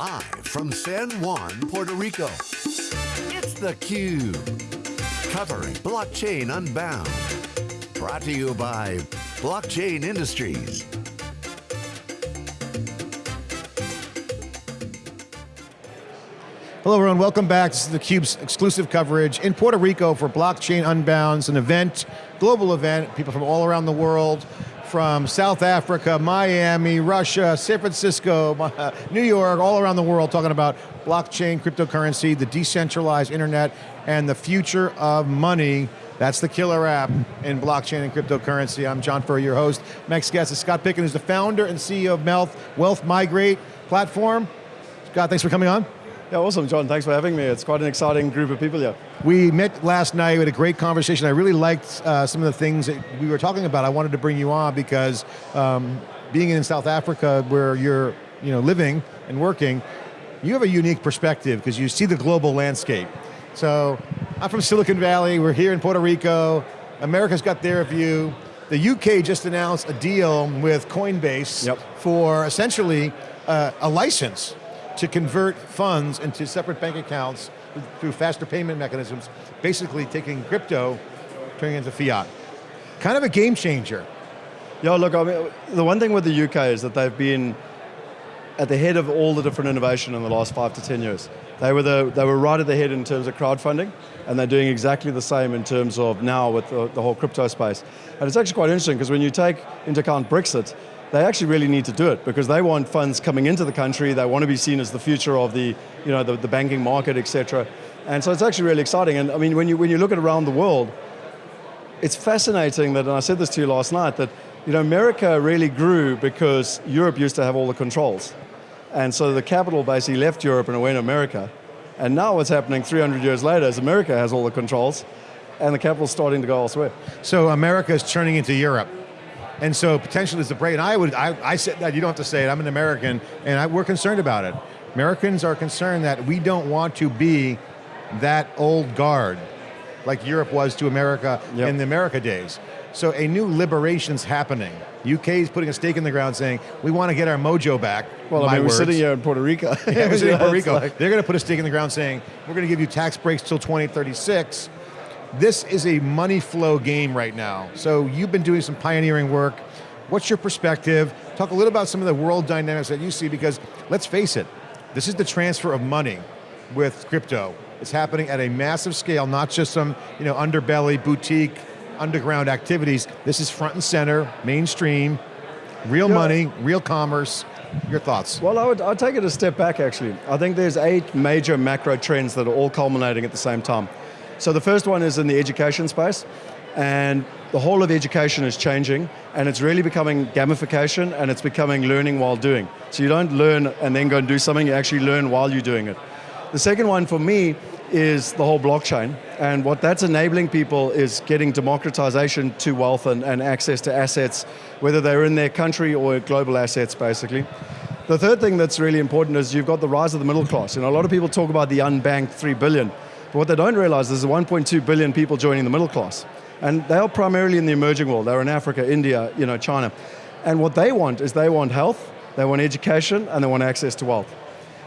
Live from San Juan, Puerto Rico, it's theCUBE. Covering Blockchain Unbound. Brought to you by Blockchain Industries. Hello everyone, welcome back. This is theCUBE's exclusive coverage in Puerto Rico for Blockchain Unbound, an event, global event, people from all around the world, from South Africa, Miami, Russia, San Francisco, New York, all around the world talking about blockchain, cryptocurrency, the decentralized internet, and the future of money. That's the killer app in blockchain and cryptocurrency. I'm John Furrier, your host. Next guest is Scott Picken, who's the founder and CEO of Wealth, Wealth Migrate platform. Scott, thanks for coming on. Yeah, awesome, John. Thanks for having me. It's quite an exciting group of people here. We met last night, we had a great conversation. I really liked uh, some of the things that we were talking about. I wanted to bring you on because um, being in South Africa where you're you know, living and working, you have a unique perspective because you see the global landscape. So, I'm from Silicon Valley, we're here in Puerto Rico, America's got their view. The UK just announced a deal with Coinbase yep. for essentially uh, a license to convert funds into separate bank accounts through faster payment mechanisms, basically taking crypto, turning it into fiat. Kind of a game changer. Yeah, look, I mean, the one thing with the UK is that they've been at the head of all the different innovation in the last five to 10 years. They were, the, they were right at the head in terms of crowdfunding, and they're doing exactly the same in terms of now with the, the whole crypto space. And it's actually quite interesting, because when you take into account Brexit, they actually really need to do it because they want funds coming into the country, they want to be seen as the future of the, you know, the, the banking market, etc. And so it's actually really exciting. And I mean, when you, when you look at around the world, it's fascinating that, and I said this to you last night, that you know, America really grew because Europe used to have all the controls. And so the capital basically left Europe and went to America. And now what's happening 300 years later is America has all the controls and the capital's starting to go elsewhere. So America is turning into Europe. And so potentially there's a break, and I would, I, I said that, you don't have to say it, I'm an American, and I, we're concerned about it. Americans are concerned that we don't want to be that old guard, like Europe was to America yep. in the America days. So a new liberation's happening. UK is putting a stake in the ground saying, we want to get our mojo back. Well, I mean, we're sitting here in Puerto Rico. yeah, we're sitting in Puerto Rico. Like... They're going to put a stake in the ground saying, we're going to give you tax breaks till 2036, this is a money flow game right now. So you've been doing some pioneering work. What's your perspective? Talk a little about some of the world dynamics that you see because let's face it, this is the transfer of money with crypto. It's happening at a massive scale, not just some you know, underbelly, boutique, underground activities. This is front and center, mainstream, real yeah. money, real commerce. Your thoughts? Well, I would I'd take it a step back actually. I think there's eight major macro trends that are all culminating at the same time. So the first one is in the education space, and the whole of education is changing, and it's really becoming gamification, and it's becoming learning while doing. So you don't learn and then go and do something, you actually learn while you're doing it. The second one for me is the whole blockchain, and what that's enabling people is getting democratization to wealth and, and access to assets, whether they're in their country or global assets, basically. The third thing that's really important is you've got the rise of the middle class. Know, a lot of people talk about the unbanked three billion. But what they don't realize is there's 1.2 billion people joining the middle class. And they are primarily in the emerging world. They're in Africa, India, you know, China. And what they want is they want health, they want education, and they want access to wealth.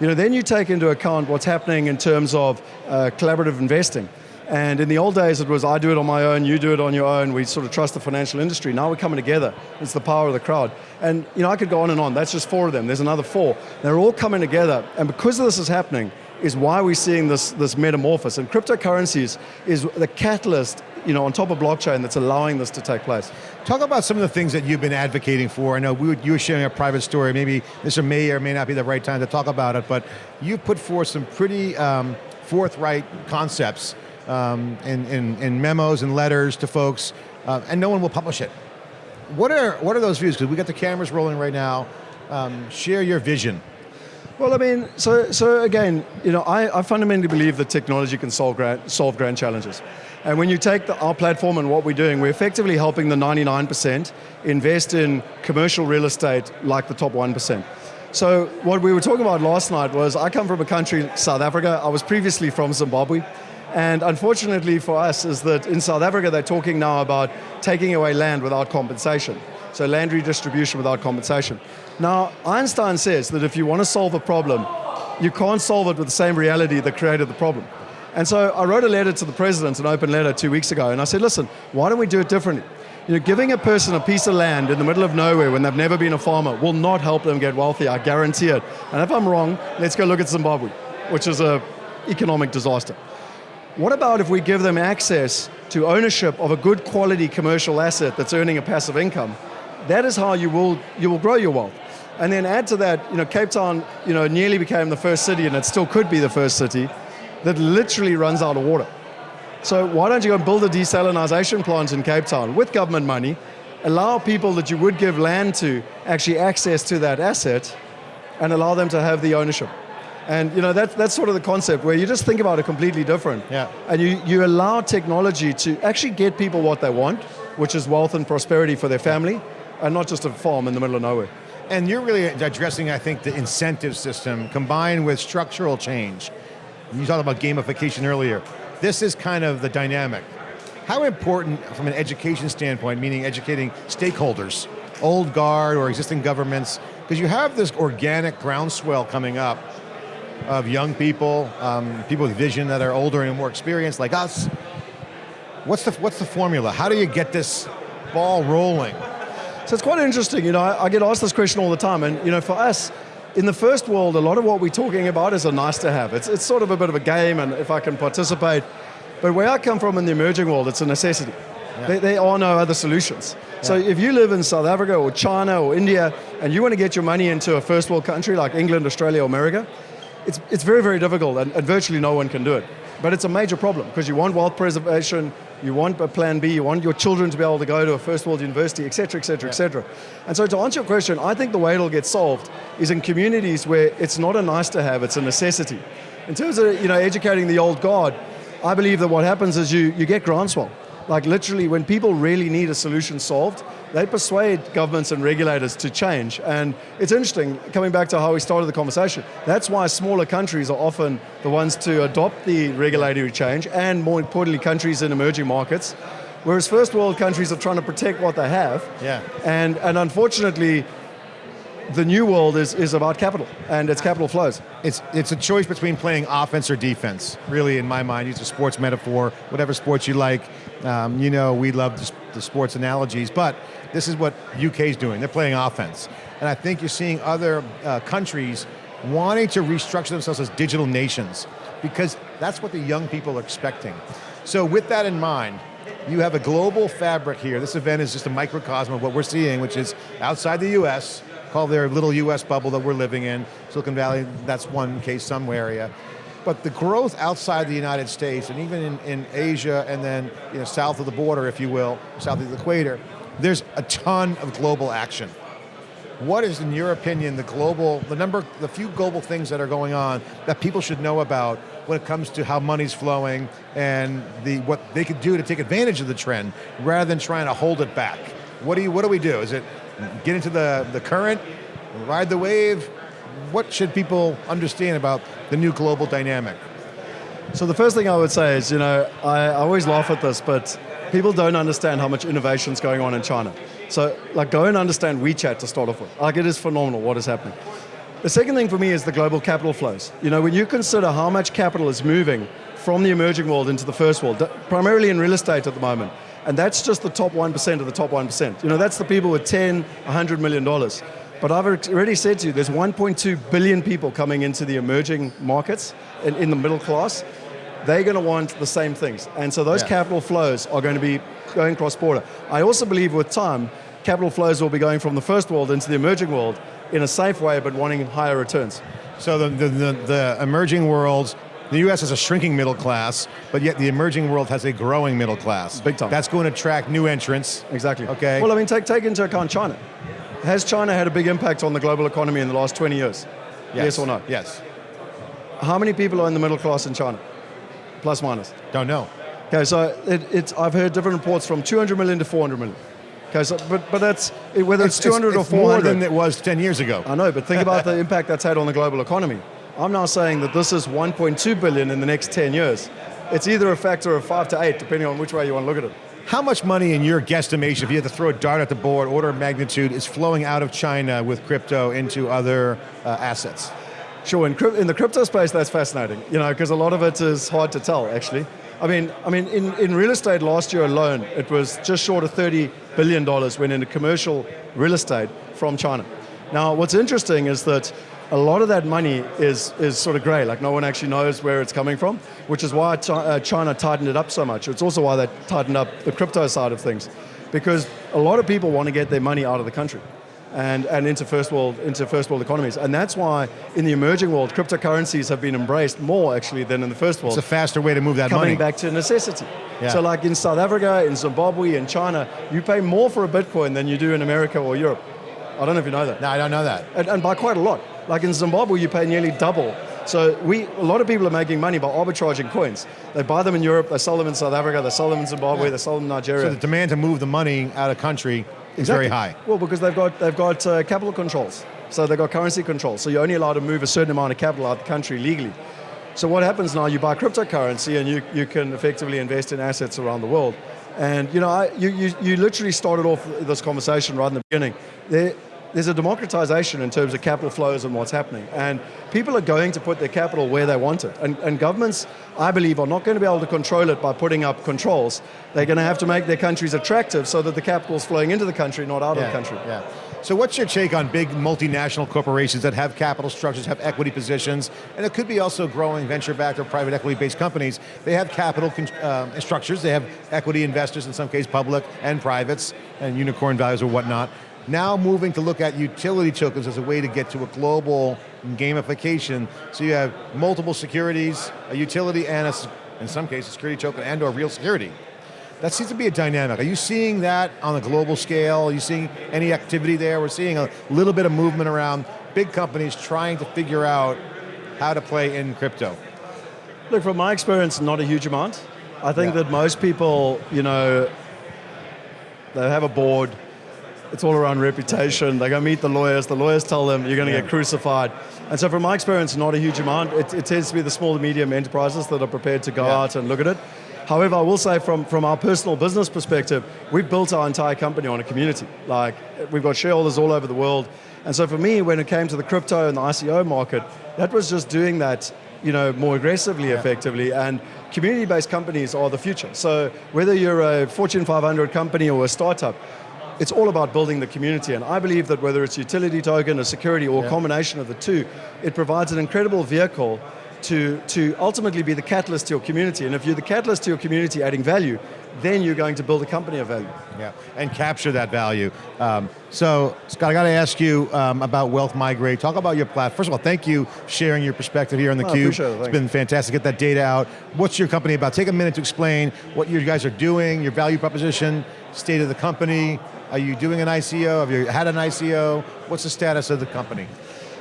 You know, then you take into account what's happening in terms of uh, collaborative investing. And in the old days it was, I do it on my own, you do it on your own, we sort of trust the financial industry. Now we're coming together, it's the power of the crowd. And you know, I could go on and on, that's just four of them, there's another four. They're all coming together, and because of this is happening, is why we're seeing this, this metamorphosis. And cryptocurrencies is the catalyst you know, on top of blockchain that's allowing this to take place. Talk about some of the things that you've been advocating for. I know we you were sharing a private story, maybe this may or may not be the right time to talk about it, but you put forth some pretty um, forthright concepts um, in, in, in, memos and letters to folks, uh, and no one will publish it. What are, what are those views? Because we got the cameras rolling right now. Um, share your vision. Well, I mean, so, so again, you know, I, I fundamentally believe that technology can solve grand, solve grand challenges. And when you take the, our platform and what we're doing, we're effectively helping the 99% invest in commercial real estate like the top 1%. So what we were talking about last night was, I come from a country, South Africa, I was previously from Zimbabwe, and unfortunately for us is that in South Africa they're talking now about taking away land without compensation. So land redistribution without compensation. Now, Einstein says that if you want to solve a problem, you can't solve it with the same reality that created the problem. And so I wrote a letter to the president, an open letter two weeks ago, and I said, listen, why don't we do it differently? You know, giving a person a piece of land in the middle of nowhere when they've never been a farmer will not help them get wealthy, I guarantee it. And if I'm wrong, let's go look at Zimbabwe, which is an economic disaster. What about if we give them access to ownership of a good quality commercial asset that's earning a passive income? That is how you will, you will grow your wealth. And then add to that, you know, Cape Town, you know, nearly became the first city, and it still could be the first city, that literally runs out of water. So why don't you go and build a desalination plant in Cape Town with government money, allow people that you would give land to actually access to that asset, and allow them to have the ownership. And you know that, that's sort of the concept where you just think about it completely different. Yeah. And you, you allow technology to actually get people what they want, which is wealth and prosperity for their family, and not just a farm in the middle of nowhere. And you're really addressing, I think, the incentive system combined with structural change. You talked about gamification earlier. This is kind of the dynamic. How important, from an education standpoint, meaning educating stakeholders, old guard or existing governments, because you have this organic groundswell coming up of young people, um, people with vision that are older and more experienced like us. What's the, what's the formula? How do you get this ball rolling? So it's quite interesting, you know, I, I get asked this question all the time, and you know, for us, in the first world, a lot of what we're talking about is a nice to have. It's, it's sort of a bit of a game, and if I can participate. But where I come from in the emerging world, it's a necessity. Yeah. There, there, are no other solutions. Yeah. So if you live in South Africa or China or India, and you want to get your money into a first world country like England, Australia, or America, it's, it's very, very difficult, and, and virtually no one can do it. But it's a major problem because you want wealth preservation, you want a plan B, you want your children to be able to go to a first world university, et cetera, et cetera, et cetera. And so to answer your question, I think the way it'll get solved is in communities where it's not a nice to have, it's a necessity. In terms of you know, educating the old guard, I believe that what happens is you, you get groundswell. Like literally when people really need a solution solved, they persuade governments and regulators to change. And it's interesting, coming back to how we started the conversation, that's why smaller countries are often the ones to adopt the regulatory change, and more importantly, countries in emerging markets. Whereas first world countries are trying to protect what they have. Yeah. And, and unfortunately, the new world is, is about capital, and it's capital flows. It's, it's a choice between playing offense or defense, really, in my mind. Use a sports metaphor, whatever sports you like. Um, you know, we love the, the sports analogies, but this is what UK is doing. They're playing offense. And I think you're seeing other uh, countries wanting to restructure themselves as digital nations because that's what the young people are expecting. So with that in mind, you have a global fabric here. This event is just a microcosm of what we're seeing, which is outside the US, called their little US bubble that we're living in. Silicon Valley, that's one case, some area. But the growth outside the United States, and even in, in Asia, and then you know, south of the border, if you will, south of the equator, there's a ton of global action. What is, in your opinion, the global, the number, the few global things that are going on that people should know about when it comes to how money's flowing and the what they could do to take advantage of the trend rather than trying to hold it back? What do you, what do we do? Is it get into the, the current, ride the wave? What should people understand about the new global dynamic? So the first thing I would say is, you know, I, always laugh at this, but people don't understand how much innovation is going on in China. So, like, go and understand WeChat to start off with. Like, it is phenomenal what is happening. The second thing for me is the global capital flows. You know, when you consider how much capital is moving from the emerging world into the first world, primarily in real estate at the moment, and that's just the top 1% of the top 1%. You know, that's the people with 10, 100 million dollars. But I've already said to you, there's 1.2 billion people coming into the emerging markets in, in the middle class they're going to want the same things. And so those yeah. capital flows are going to be going cross-border. I also believe with time, capital flows will be going from the first world into the emerging world in a safe way, but wanting higher returns. So the, the, the, the emerging worlds, the US has a shrinking middle class, but yet the emerging world has a growing middle class. Big time. That's going to attract new entrants. Exactly. Okay. Well, I mean, take, take into account China. Has China had a big impact on the global economy in the last 20 years? Yes, yes or no? Yes. How many people are in the middle class in China? plus minus? Don't know. Okay, so it, it's, I've heard different reports from 200 million to 400 million. Okay, so, but, but that's, whether it's, it's 200 it's, or 400. more than it was 10 years ago. I know, but think about the impact that's had on the global economy. I'm now saying that this is 1.2 billion in the next 10 years. It's either a factor of five to eight, depending on which way you want to look at it. How much money in your guesstimation, if you had to throw a dart at the board, order of magnitude, is flowing out of China with crypto into other uh, assets? Sure, in, in the crypto space, that's fascinating, you know, because a lot of it is hard to tell, actually. I mean, I mean, in, in real estate last year alone, it was just short of $30 billion went into commercial real estate from China. Now, what's interesting is that a lot of that money is, is sort of gray, like no one actually knows where it's coming from, which is why uh, China tightened it up so much. It's also why they tightened up the crypto side of things, because a lot of people want to get their money out of the country and, and into first world into first world economies. And that's why in the emerging world, cryptocurrencies have been embraced more actually than in the first world. It's a faster way to move that coming money. Coming back to necessity. Yeah. So like in South Africa, in Zimbabwe, in China, you pay more for a Bitcoin than you do in America or Europe. I don't know if you know that. No, I don't know that. And, and by quite a lot. Like in Zimbabwe, you pay nearly double. So we, a lot of people are making money by arbitraging coins. They buy them in Europe, they sell them in South Africa, they sell them in Zimbabwe, Yeah. they sell them in Nigeria. So the demand to move the money out of country is very high. Well, because they've got they've got uh, capital controls, so they've got currency controls. So you're only allowed to move a certain amount of capital out of the country legally. So what happens now? You buy cryptocurrency, and you, you can effectively invest in assets around the world. And you know, I, you, you you literally started off this conversation right in the beginning. There, there's a democratization in terms of capital flows and what's happening. And people are going to put their capital where they want it. And, and governments, I believe, are not going to be able to control it by putting up controls. They're going to have to make their countries attractive so that the capital is flowing into the country, not out of the country. Yeah. So what's your take on big multinational corporations that have capital structures, have equity positions, and it could be also growing venture-backed or private equity-based companies. They have capital uh, structures, they have equity investors, in some case public and privates, and unicorn values or whatnot. Now moving to look at utility tokens as a way to get to a global gamification. So you have multiple securities, a utility and a, in some cases, security token and or real security. That seems to be a dynamic. Are you seeing that on a global scale? Are you seeing any activity there? We're seeing a little bit of movement around big companies trying to figure out how to play in crypto. Look, from my experience, not a huge amount. I think Yeah. that most people, you know, they have a board. It's all around reputation. They go meet the lawyers. The lawyers tell them you're going to Yeah. get crucified. And so, from my experience, not a huge amount. It, it tends to be the small to medium enterprises that are prepared to go Yeah. out and look at it. However, I will say from, from our personal business perspective, we've built our entire company on a community. Like, we've got shareholders all over the world. And so for me, when it came to the crypto and the ICO market, that was just doing that you know, more aggressively, effectively. And community-based companies are the future. So whether you're a Fortune 500 company or a startup, it's all about building the community. And I believe that whether it's utility token, a security, or a Yeah. combination of the two, it provides an incredible vehicle to, to ultimately be the catalyst to your community. And if you're the catalyst to your community adding value, then you're going to build a company of value. Yeah, and capture that value. Um, so, Scott, I got to ask you um, about Wealth Migrate. Talk about your platform. First of all, thank you for sharing your perspective here on Oh, theCUBE. appreciate it, It's been fantastic. Get that data out. What's your company about? Take a minute to explain what you guys are doing, your value proposition, state of the company. Are you doing an ICO? Have you had an ICO? What's the status of the company?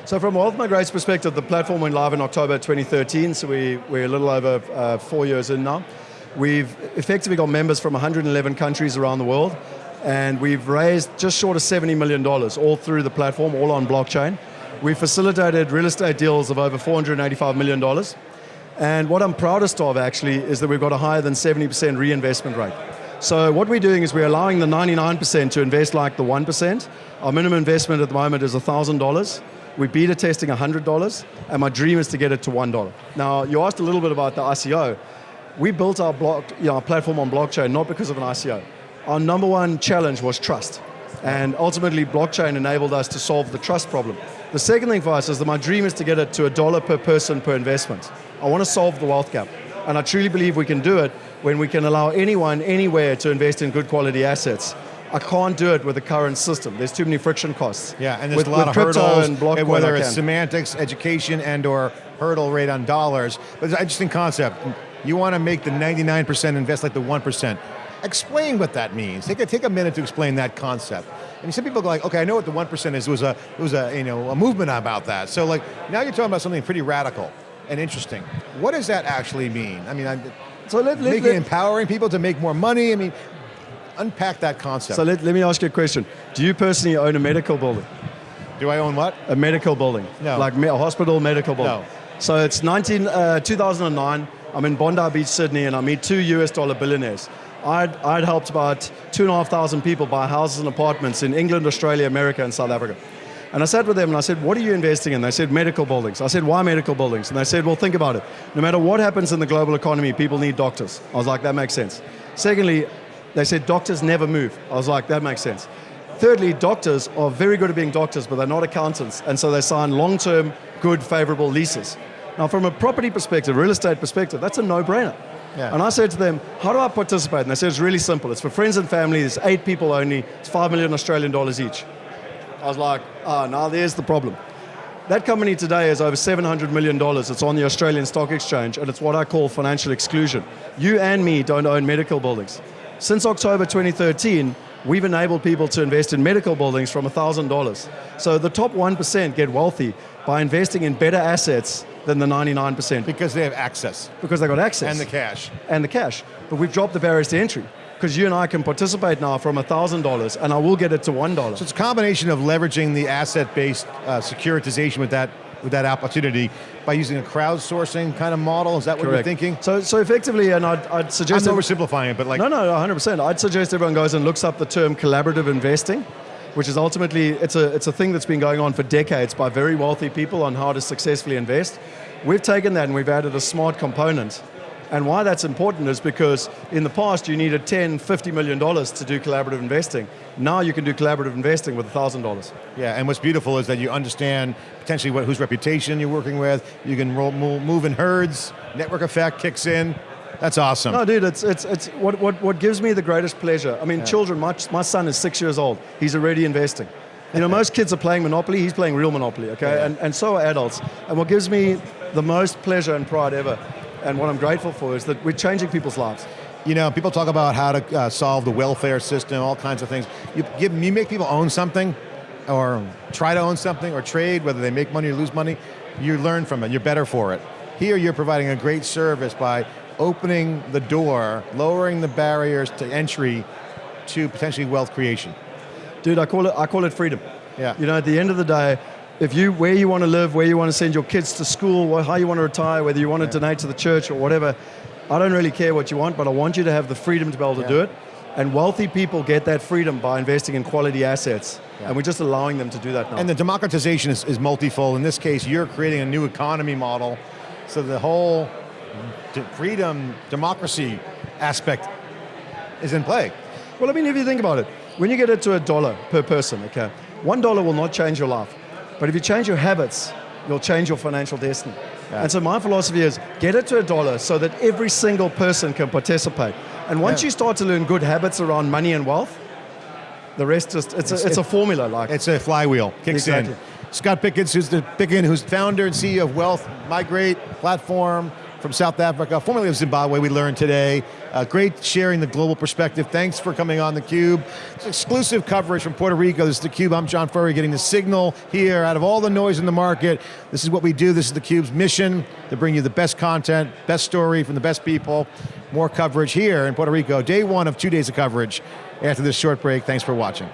So from Wealth Migrate's perspective, the platform went live in October 2013, so we, we're a little over uh, four years in now. We've effectively got members from 111 countries around the world, and we've raised just short of $70 million, all through the platform, all on blockchain. We facilitated real estate deals of over $485 million. And what I'm proudest of actually is that we've got a higher than 70% reinvestment rate. So what we're doing is we're allowing the 99% to invest like the 1%. Our minimum investment at the moment is $1,000. We're beta testing $100, and my dream is to get it to $1. Now, you asked a little bit about the ICO. We built our, block, you know, our platform on blockchain not because of an ICO. Our number one challenge was trust. And ultimately, blockchain enabled us to solve the trust problem. The second thing for us is that my dream is to get it to a dollar per person per investment. I want to solve the wealth gap. And I truly believe we can do it when we can allow anyone, anywhere to invest in good quality assets. I can't do it with the current system. There's too many friction costs. Yeah, and there's with, a lot of hurdles, and Blockcoin, eh, whether it's semantics, education, and or hurdle rate on dollars. But it's an interesting concept. You want to make the 99% invest like the 1%. Explain what that means. Take a, take a minute to explain that concept. I mean, some people go like, okay, I know what the 1% is. It was a, it was a, you know, a movement about that. So like, now you're talking about something pretty radical and interesting. What does that actually mean? I mean, I'm, So let, let, making let- empowering people to make more money. I mean, unpack that concept. so let, let me ask you a question. Do you personally own a medical building? Do I own what? A medical building? No. Like a hospital medical building? No. So it's 19, uh, 2009, I'm in Bondi Beach, Sydney, and I meet two US dollar billionaires. I'd, I'd helped about two and a half thousand people buy houses and apartments in England, Australia, America, and South Africa. And I sat with them and I said, what are you investing in? They said, medical buildings. I said, why medical buildings? And they said, well, think about it. No matter what happens in the global economy, people need doctors. I was like, that makes sense. Secondly, they said, doctors never move. I was like, that makes sense. Thirdly, doctors are very good at being doctors, but they're not accountants. And so they sign long-term, good, favorable leases. Now, from a property perspective, real estate perspective, that's a no-brainer. Yeah. And I said to them, how do I participate? And they said, it's really simple. It's for friends and family. It's eight people only. It's five million Australian dollars each. I was like, ah, oh, now there's the problem. That company today is over $700 million. It's on the Australian Stock Exchange, and it's what I call financial exclusion. You and me don't own medical buildings. Since October 2013, we've enabled people to invest in medical buildings from $1,000. So the top 1% get wealthy by investing in better assets than the 99%. Because they have access. Because they got access. And the cash. And the cash. But we've dropped the barriers to entry. Because you and I can participate now from $1,000 and I will get it to $1. So it's a combination of leveraging the asset-based uh, securitization with that with that opportunity by using a crowdsourcing kind of model? Is that what Correct. you're thinking? So, so effectively, and I'd, I'd I'm suggest... oversimplifying it, but like... No, no, 100%. I'd suggest everyone goes and looks up the term collaborative investing, which is ultimately, it's a, it's a thing that's been going on for decades by very wealthy people on how to successfully invest. We've taken that and we've added a smart component. And why that's important is because in the past you needed 10, 50 million dollars to do collaborative investing. Now you can do collaborative investing with $1,000. Yeah, and what's beautiful is that you understand potentially what, whose reputation you're working with, you can roll, move in herds, network effect kicks in, that's awesome. No, dude, it's, it's, it's what, what, what gives me the greatest pleasure. I mean, Yeah. children, my, my son is six years old. He's already investing. You know, most kids are playing Monopoly, he's playing real Monopoly, okay? Yeah. And, and so are adults. And what gives me the most pleasure and pride ever, and what I'm grateful for, is that we're changing people's lives. You know, people talk about how to uh, solve the welfare system, all kinds of things. You, give, you make people own something, or try to own something, or trade, whether they make money or lose money, you learn from it, you're better for it. Here you're providing a great service by opening the door, lowering the barriers to entry to potentially wealth creation. Dude, I call it, I call it freedom. Yeah. You know, at the end of the day, if you, where you want to live, where you want to send your kids to school, how you want to retire, whether you want to donate to the church or whatever, I don't really care what you want, but I want you to have the freedom to be able to Yeah. do it. And wealthy people get that freedom by investing in quality assets. Yeah. And we're just allowing them to do that now. And the democratization is, is multifold. In this case, you're creating a new economy model, so the whole freedom, democracy aspect is in play. Well, I mean, if you think about it, when you get it to a dollar per person, okay, one dollar will not change your life. But if you change your habits, you'll change your financial destiny. Yeah. And so my philosophy is get it to a dollar so that every single person can participate. And once Yeah. you start to learn good habits around money and wealth, the rest just, it's, It's- a, it's a formula. Like, It's a flywheel, kicks Exactly. in. Scott Pickens, who's the Picken, who's founder and CEO of Wealth Migrate platform from South Africa, formerly of Zimbabwe, we learned today. Uh, great sharing the global perspective. Thanks for coming on theCUBE. It's exclusive coverage from Puerto Rico. This is theCUBE, I'm John Furrier, getting the signal here out of all the noise in the market. This is what we do, this is theCUBE's mission, to bring you the best content, best story from the best people, more coverage here in Puerto Rico. Day one of two days of coverage. After this short break, thanks for watching.